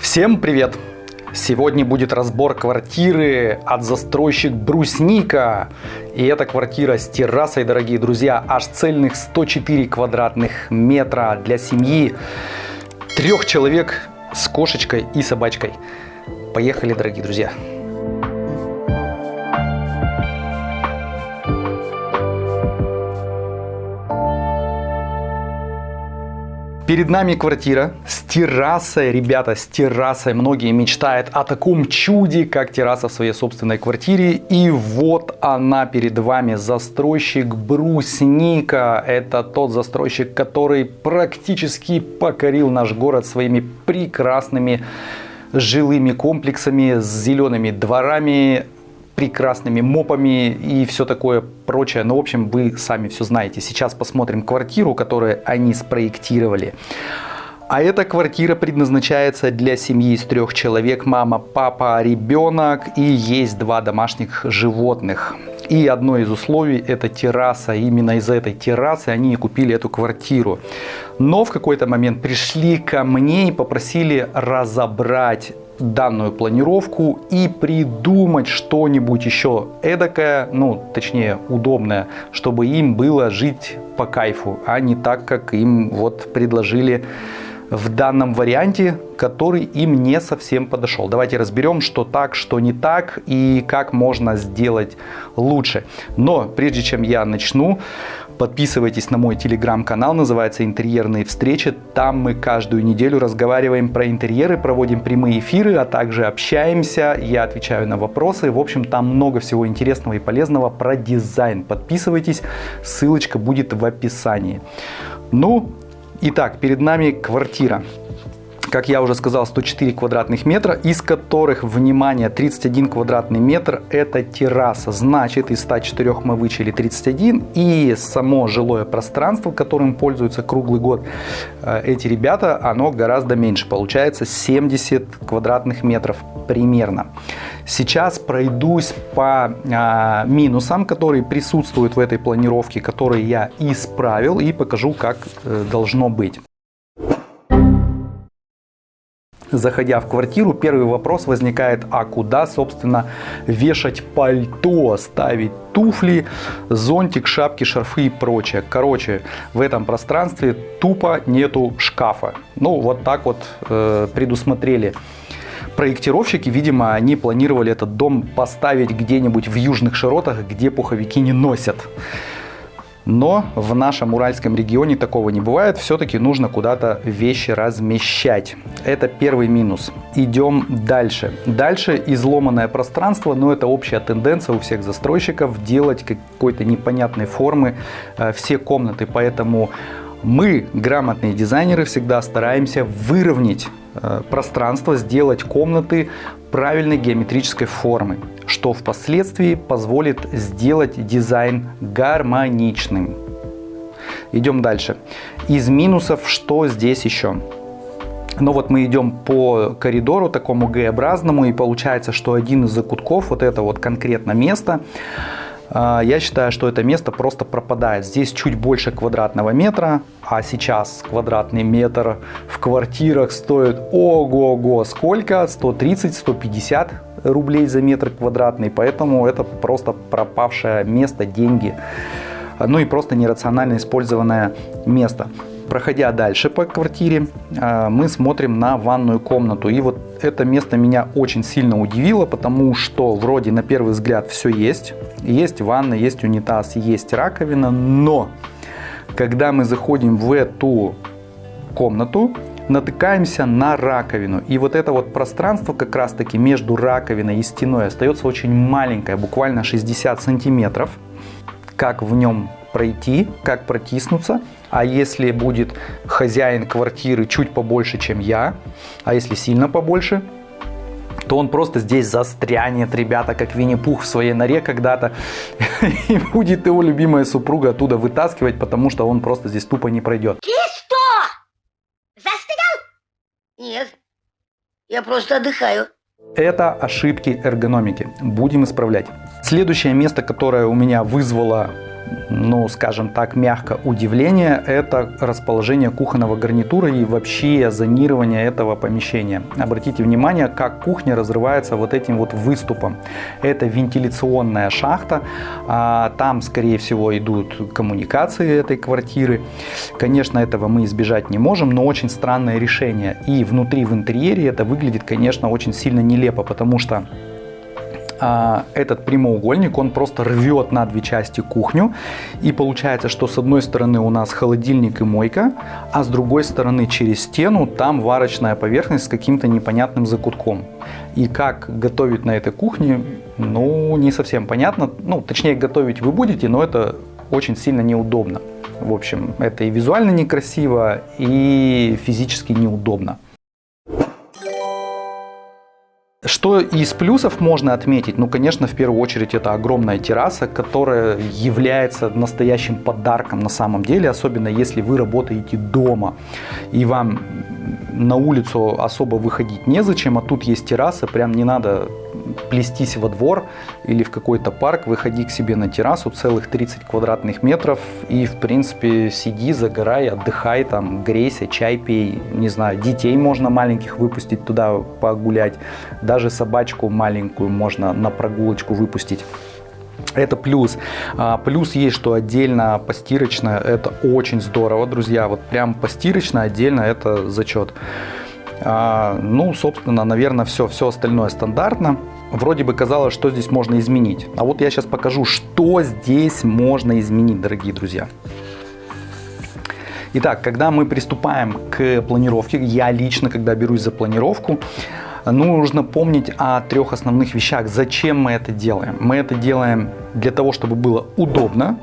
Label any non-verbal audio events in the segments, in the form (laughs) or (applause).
Всем привет! Сегодня будет разбор квартиры от застройщик Брусника. И эта квартира с террасой, дорогие друзья, аж цельных 104 квадратных метра для семьи. Трех человек с кошечкой и собачкой. Поехали, дорогие друзья! Перед нами квартира с террасой. Ребята, с террасой. Многие мечтают о таком чуде, как терраса в своей собственной квартире. И вот она перед вами. Застройщик Брусника. Это тот застройщик, который практически покорил наш город своими прекрасными жилыми комплексами с зелеными дворами, прекрасными мопами и все такое прочее. Но, в общем, вы сами все знаете. Сейчас посмотрим квартиру, которую они спроектировали. А эта квартира предназначается для семьи из трех человек, мама, папа, ребенок и есть два домашних животных. И одно из условий это терраса. Именно из-за этой террасы они и купили эту квартиру. Но в какой-то момент пришли ко мне и попросили разобрать данную планировку и придумать что-нибудь еще эдакое, ну, точнее, удобное, чтобы им было жить по кайфу, а не так, как им вот предложили в данном варианте, который им не совсем подошел. Давайте разберем, что так, что не так и как можно сделать лучше. Но прежде чем я начну, Подписывайтесь на мой телеграм-канал, называется «Интерьерные встречи». Там мы каждую неделю разговариваем про интерьеры, проводим прямые эфиры, а также общаемся, я отвечаю на вопросы. В общем, там много всего интересного и полезного про дизайн. Подписывайтесь, ссылочка будет в описании. Ну, итак, перед нами квартира как я уже сказал, 104 квадратных метра, из которых, внимание, 31 квадратный метр это терраса. Значит, из 104 мы вычли 31 и само жилое пространство, которым пользуются круглый год э, эти ребята, оно гораздо меньше. Получается 70 квадратных метров примерно. Сейчас пройдусь по а, минусам, которые присутствуют в этой планировке, которые я исправил и покажу, как э, должно быть. Заходя в квартиру, первый вопрос возникает, а куда, собственно, вешать пальто, ставить туфли, зонтик, шапки, шарфы и прочее. Короче, в этом пространстве тупо нету шкафа. Ну, вот так вот э, предусмотрели проектировщики, видимо, они планировали этот дом поставить где-нибудь в южных широтах, где пуховики не носят. Но в нашем уральском регионе такого не бывает. Все-таки нужно куда-то вещи размещать. Это первый минус. Идем дальше. Дальше изломанное пространство, но это общая тенденция у всех застройщиков делать какой-то непонятной формы э, все комнаты. Поэтому мы, грамотные дизайнеры, всегда стараемся выровнять э, пространство, сделать комнаты правильной геометрической формы, что впоследствии позволит сделать дизайн гармоничным. Идем дальше. Из минусов что здесь еще? Ну вот мы идем по коридору такому Г-образному и получается, что один из закутков, вот это вот конкретно место, я считаю, что это место просто пропадает. Здесь чуть больше квадратного метра, а сейчас квадратный метр в квартирах стоит ого-го сколько, 130-150 рублей за метр квадратный, поэтому это просто пропавшее место, деньги, ну и просто нерационально использованное место. Проходя дальше по квартире, а, мы смотрим на ванную комнату. И вот это место меня очень сильно удивило, потому что вроде на первый взгляд все есть. Есть ванна, есть унитаз, есть раковина, но когда мы заходим в эту комнату, натыкаемся на раковину. И вот это вот пространство как раз таки между раковиной и стеной остается очень маленькое, буквально 60 сантиметров. Как в нем пройти, как протиснуться. А если будет хозяин квартиры чуть побольше, чем я, а если сильно побольше, то он просто здесь застрянет, ребята, как Винни-Пух в своей норе когда-то. (laughs) И будет его любимая супруга оттуда вытаскивать, потому что он просто здесь тупо не пройдет. Ты что? Застыдал? Нет, я просто отдыхаю. Это ошибки эргономики. Будем исправлять. Следующее место, которое у меня вызвало ну, скажем так, мягко, удивление – это расположение кухонного гарнитура и вообще зонирование этого помещения. Обратите внимание, как кухня разрывается вот этим вот выступом. Это вентиляционная шахта, а там, скорее всего, идут коммуникации этой квартиры. Конечно, этого мы избежать не можем, но очень странное решение. И внутри в интерьере это выглядит, конечно, очень сильно нелепо, потому что а, этот прямоугольник, он просто рвет на две части кухню. И получается, что с одной стороны у нас холодильник и мойка, а с другой стороны через стену там варочная поверхность с каким-то непонятным закутком. И как готовить на этой кухне, ну, не совсем понятно. Ну, точнее, готовить вы будете, но это очень сильно неудобно. В общем, это и визуально некрасиво, и физически неудобно. Что из плюсов можно отметить? Ну, конечно, в первую очередь это огромная терраса, которая является настоящим подарком на самом деле, особенно если вы работаете дома и вам на улицу особо выходить незачем, а тут есть терраса, прям не надо плестись во двор или в какой-то парк, выходи к себе на террасу целых 30 квадратных метров и, в принципе, сиди, загорай, отдыхай, там, грейся, чай пей, не знаю, детей можно маленьких выпустить туда погулять, даже собачку маленькую можно на прогулочку выпустить. Это плюс. А, плюс есть, что отдельно постирочная, это очень здорово, друзья. Вот прям постирочная отдельно это зачет. А, ну, собственно, наверное, все, все остальное стандартно. Вроде бы казалось, что здесь можно изменить. А вот я сейчас покажу, что здесь можно изменить, дорогие друзья. Итак, когда мы приступаем к планировке, я лично, когда берусь за планировку, нужно помнить о трех основных вещах. Зачем мы это делаем? Мы это делаем для того, чтобы было удобно,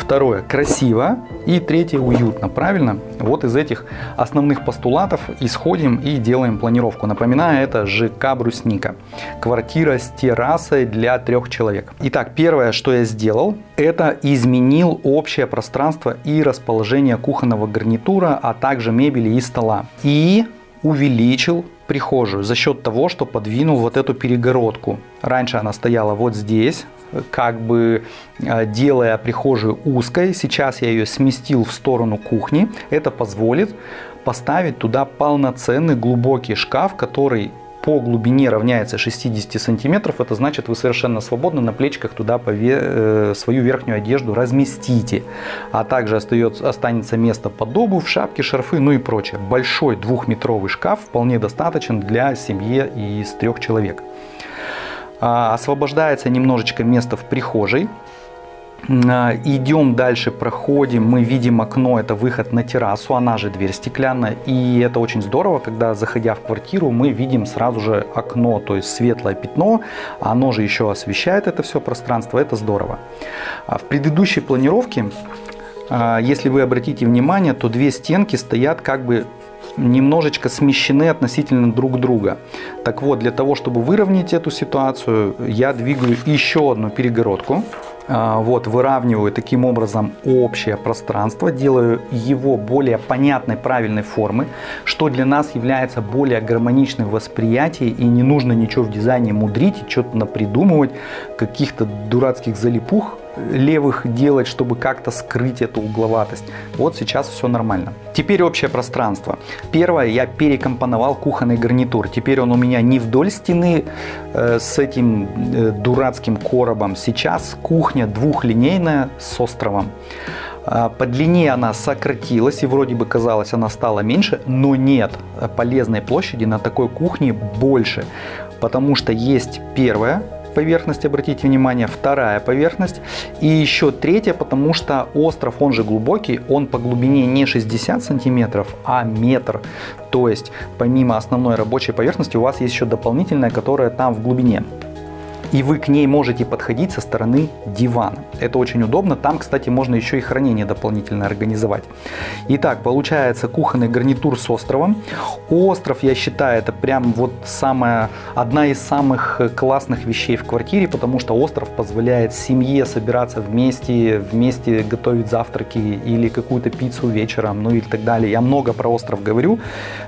Второе, красиво. И третье, уютно. Правильно? Вот из этих основных постулатов исходим и делаем планировку. Напоминаю, это ЖК «Брусника». Квартира с террасой для трех человек. Итак, первое, что я сделал, это изменил общее пространство и расположение кухонного гарнитура, а также мебели и стола. И увеличил прихожую за счет того, что подвинул вот эту перегородку. Раньше она стояла вот здесь, как бы э, делая прихожую узкой. Сейчас я ее сместил в сторону кухни. Это позволит поставить туда полноценный глубокий шкаф, который по глубине равняется 60 сантиметров, это значит вы совершенно свободно на плечиках туда пове э, свою верхнюю одежду разместите. А также остается, останется место под обувь, шапки, шарфы, ну и прочее. Большой двухметровый шкаф вполне достаточен для семьи из трех человек. А, освобождается немножечко место в прихожей. А, идем дальше, проходим, мы видим окно, это выход на террасу, она же дверь стеклянная. И это очень здорово, когда заходя в квартиру, мы видим сразу же окно, то есть светлое пятно, оно же еще освещает это все пространство, это здорово. А в предыдущей планировке, если вы обратите внимание, то две стенки стоят как бы немножечко смещены относительно друг друга. Так вот, для того, чтобы выровнять эту ситуацию, я двигаю еще одну перегородку. А, вот, выравниваю таким образом общее пространство, делаю его более понятной, правильной формы, что для нас является более гармоничным восприятием и не нужно ничего в дизайне мудрить что-то напридумывать, каких-то дурацких залипух левых делать, чтобы как-то скрыть эту угловатость. Вот сейчас все нормально. Теперь общее пространство. Первое, я перекомпоновал кухонный гарнитур. Теперь он у меня не вдоль стены э, с этим э, дурацким коробом. Сейчас кухня двухлинейная с островом. А, по длине она сократилась и вроде бы казалось она стала меньше, но нет, полезной площади на такой кухне больше, потому что есть первое, поверхность, обратите внимание, вторая поверхность и еще третья, потому что остров, он же глубокий, он по глубине не 60 сантиметров, а метр. То есть помимо основной рабочей поверхности у вас есть еще дополнительная, которая там в глубине и вы к ней можете подходить со стороны дивана. Это очень удобно. Там, кстати, можно еще и хранение дополнительно организовать. Итак, получается кухонный гарнитур с островом. Остров, я считаю, это прям вот самая, одна из самых классных вещей в квартире, потому что остров позволяет семье собираться вместе, вместе готовить завтраки или какую-то пиццу вечером, ну и так далее. Я много про остров говорю,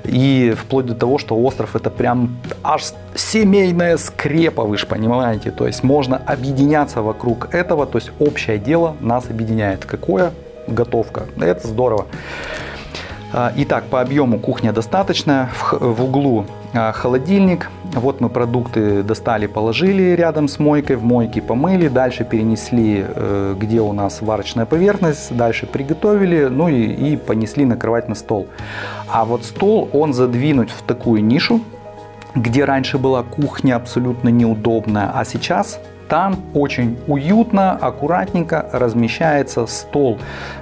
и вплоть до того, что остров это прям аж семейная скрепа, вы же понимаете? То есть можно объединяться вокруг этого, то есть общее дело нас объединяет. Какое? Готовка. Это здорово. А, итак, по объему кухня достаточная. В углу а, холодильник. Вот мы продукты достали, положили рядом с мойкой, в мойке помыли, дальше перенесли, э, где у нас варочная поверхность, дальше приготовили, ну и, и понесли накрывать на стол. А вот стол, он задвинуть в такую нишу, где раньше была кухня абсолютно неудобная, а сейчас там очень уютно, аккуратненько размещается стол.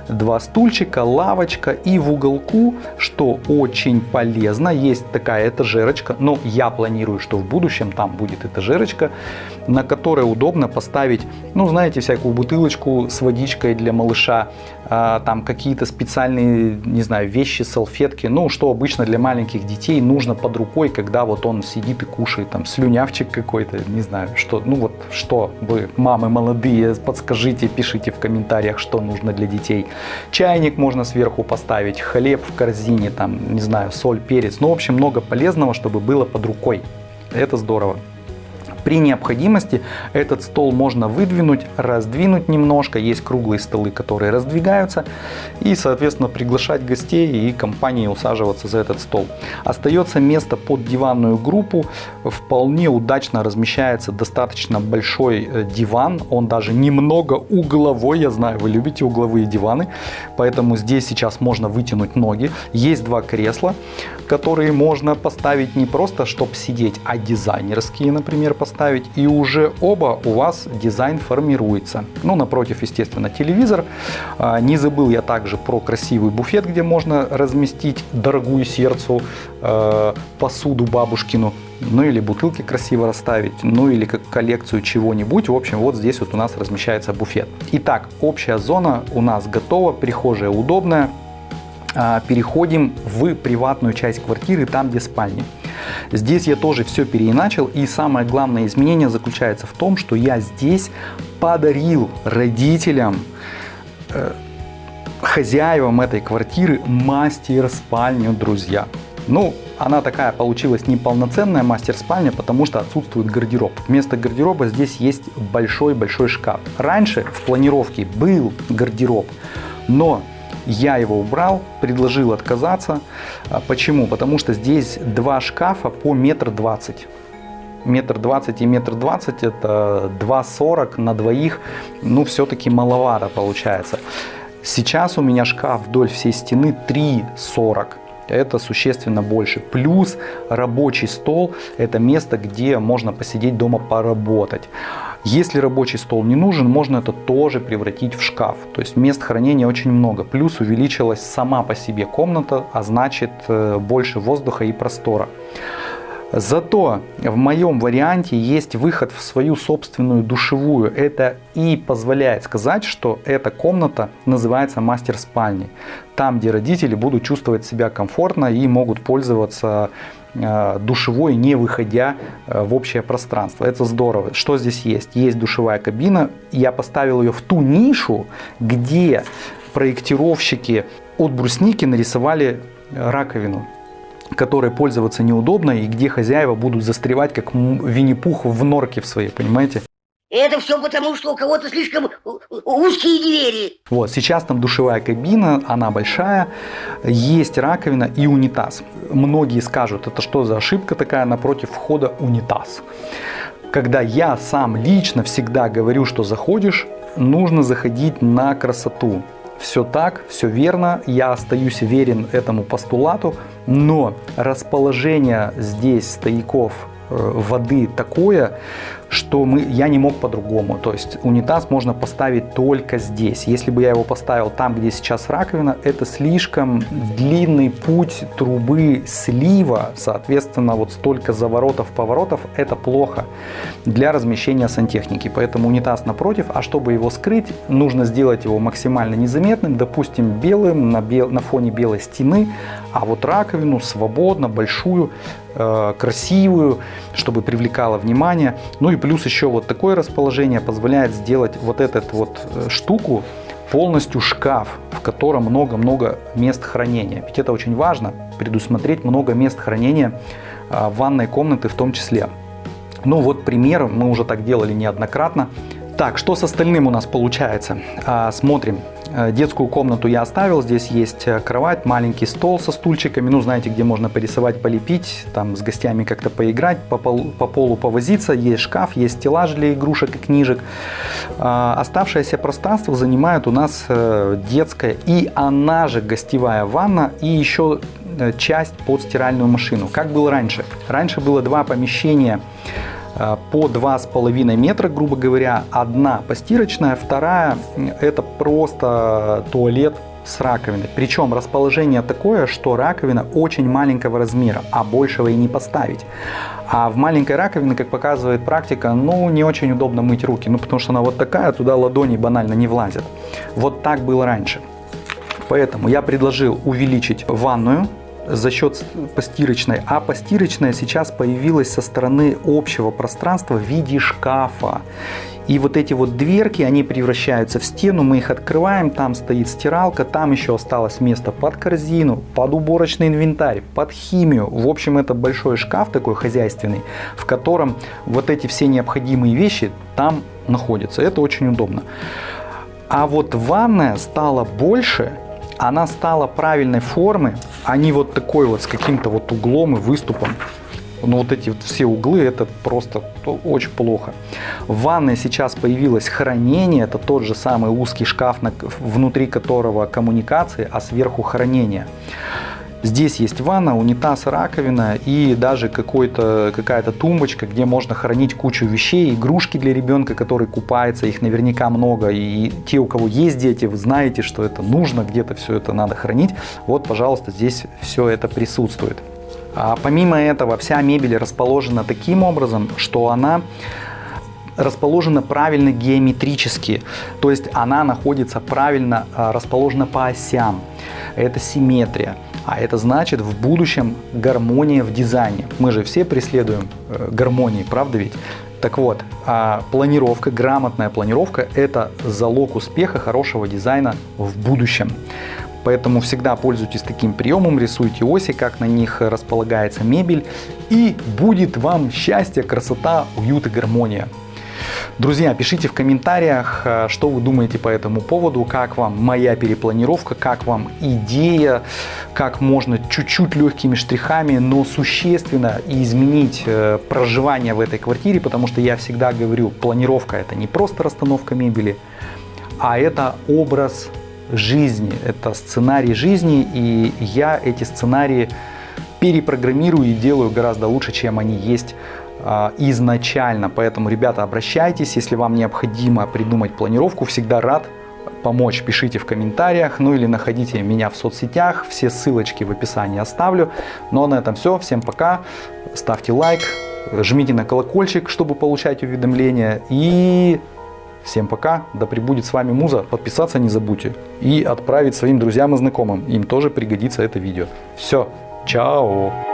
Два стульчика, лавочка и в уголку, что очень полезно, есть такая этажерочка. Но я планирую, что в будущем там будет этажерочка, на которой удобно поставить, ну знаете, всякую бутылочку с водичкой для малыша, а, там какие-то специальные, не знаю, вещи, салфетки, ну что обычно для маленьких детей нужно под рукой, когда вот он сидит и кушает, там слюнявчик какой-то, не знаю, что, ну вот что вы, мамы молодые, подскажите, пишите в комментариях, что нужно для детей. Чайник можно сверху поставить, хлеб в корзине, там, не знаю, соль, перец. Ну, в общем, много полезного, чтобы было под рукой. Это здорово. При необходимости этот стол можно выдвинуть, раздвинуть немножко. Есть круглые столы, которые раздвигаются. И, соответственно, приглашать гостей и компании усаживаться за этот стол. Остается место под диванную группу. Вполне удачно размещается достаточно большой э, диван. Он даже немного угловой. Я знаю, вы любите угловые диваны. Поэтому здесь сейчас можно вытянуть ноги. Есть два кресла, которые можно поставить не просто, чтобы сидеть, а дизайнерские, например, поставить поставить, и уже оба у вас дизайн формируется. Ну, напротив, естественно, телевизор. А, не забыл я также про красивый буфет, где можно разместить дорогую сердцу э, посуду бабушкину ну или бутылки красиво расставить, ну или как коллекцию чего-нибудь. В общем, вот здесь вот у нас размещается буфет. Итак, общая зона у нас готова, прихожая удобная. А, переходим в приватную часть квартиры, там где спальни. Здесь я тоже все переиначил и самое главное изменение заключается в том, что я здесь подарил родителям, э, хозяевам этой квартиры мастер-спальню, друзья. Ну, она такая получилась неполноценная мастер-спальня, потому что отсутствует гардероб. Вместо гардероба здесь есть большой-большой шкаф. Раньше в планировке был гардероб, но я его убрал, предложил отказаться. А почему? Потому что здесь два шкафа по метр двадцать. Метр двадцать и метр двадцать это 2,40 на двоих. Ну, все-таки маловато получается. Сейчас у меня шкаф вдоль всей стены 3,40 это существенно больше. Плюс рабочий стол – это место, где можно посидеть дома поработать. Если рабочий стол не нужен, можно это тоже превратить в шкаф. То есть мест хранения очень много. Плюс увеличилась сама по себе комната, а значит э, больше воздуха и простора. Зато в моем варианте есть выход в свою собственную душевую. Это и позволяет сказать, что эта комната называется мастер спальни. Там, где родители будут чувствовать себя комфортно и могут пользоваться э, душевой, не выходя э, в общее пространство. Это здорово. Что здесь есть? Есть душевая кабина. Я поставил ее в ту нишу, где проектировщики от брусники нарисовали раковину которой пользоваться неудобно и где хозяева будут застревать, как Винни-Пух в норке в своей, понимаете? Это все потому, что у кого-то слишком узкие двери. Вот, сейчас там душевая кабина, она большая, есть раковина и унитаз. Многие скажут, это что за ошибка такая напротив входа унитаз. Когда я сам лично всегда говорю, что заходишь, нужно заходить на красоту все так, все верно, я остаюсь верен этому постулату, но расположение здесь стояков э, воды такое, что мы, я не мог по-другому. То есть унитаз можно поставить только здесь. Если бы я его поставил там, где сейчас раковина, это слишком длинный путь трубы слива. Соответственно, вот столько заворотов, поворотов, это плохо для размещения сантехники. Поэтому унитаз напротив, а чтобы его скрыть, нужно сделать его максимально незаметным, допустим, белым на, бел, на фоне белой стены, а вот раковину свободно, большую, красивую, чтобы привлекала внимание. Ну и плюс еще вот такое расположение позволяет сделать вот эту вот э, штуку полностью шкаф, в котором много-много мест хранения. Ведь это очень важно, предусмотреть много мест хранения а, ванной комнаты в том числе. Ну вот пример, мы уже так делали неоднократно. Так, что с остальным у нас получается? А, смотрим. Э, детскую комнату я оставил. Здесь есть э, кровать, маленький стол со стульчиками. Ну, знаете, где можно порисовать, полепить, там с гостями как-то поиграть, по полу, по полу повозиться. Есть шкаф, есть стеллаж для игрушек и книжек. А, оставшееся пространство занимает у нас э, детская и она же гостевая ванна и еще часть под стиральную машину. Как было раньше? Раньше было два помещения Э, по 2,5 метра, грубо говоря. Одна постирочная, вторая это просто туалет с раковиной. Причем расположение такое, что раковина очень маленького размера, а большего и не поставить. А в маленькой раковине, как показывает практика, ну не очень удобно мыть руки, ну потому что она вот такая, туда ладони банально не влазят. Вот так было раньше. Поэтому я предложил увеличить ванную за счет постирочной, а постирочная сейчас появилась со стороны общего пространства в виде шкафа. И вот эти вот дверки, они превращаются в стену, мы их открываем, там стоит стиралка, там еще осталось место под корзину, под уборочный инвентарь, под химию. В общем, это большой шкаф такой хозяйственный, в котором вот эти все необходимые вещи там находятся. Это очень удобно. А вот ванная стала больше, она стала правильной формы, а не вот такой вот с каким-то вот углом и выступом. Но вот эти вот все углы, это просто очень плохо. В ванной сейчас появилось хранение, это тот же самый узкий шкаф, внутри которого коммуникации, а сверху хранение. Здесь есть ванна, унитаз, раковина и даже какая-то тумбочка, где можно хранить кучу вещей, игрушки для ребенка, который купается, их наверняка много. И те, у кого есть дети, вы знаете, что это нужно, где-то все это надо хранить. Вот, пожалуйста, здесь все это присутствует. А помимо этого, вся мебель расположена таким образом, что она расположена правильно геометрически, то есть она находится правильно а, расположена по осям. Это симметрия. А это значит в будущем гармония в дизайне. Мы же все преследуем э, гармонии, правда ведь? Так вот, а планировка, грамотная планировка – это залог успеха хорошего дизайна в будущем. Поэтому всегда пользуйтесь таким приемом, рисуйте оси, как на них располагается мебель, и будет вам счастье, красота, уют и гармония. Друзья, пишите в комментариях, э, что вы думаете по этому поводу, как вам моя перепланировка, как вам идея, как можно чуть-чуть легкими штрихами, но существенно изменить э, проживание в этой квартире, потому что я всегда говорю, планировка это не просто расстановка мебели, а это образ жизни, это сценарий жизни, и я эти сценарии перепрограммирую и делаю гораздо лучше, чем они есть изначально. Поэтому, ребята, обращайтесь, если вам необходимо придумать планировку, всегда рад помочь, пишите в комментариях, ну или находите меня в соцсетях, все ссылочки в описании оставлю. Ну а на этом все, всем пока, ставьте лайк, жмите на колокольчик, чтобы получать уведомления. И всем пока, да пребудет с вами Муза, подписаться не забудьте. И отправить своим друзьям и знакомым, им тоже пригодится это видео. Все, чао!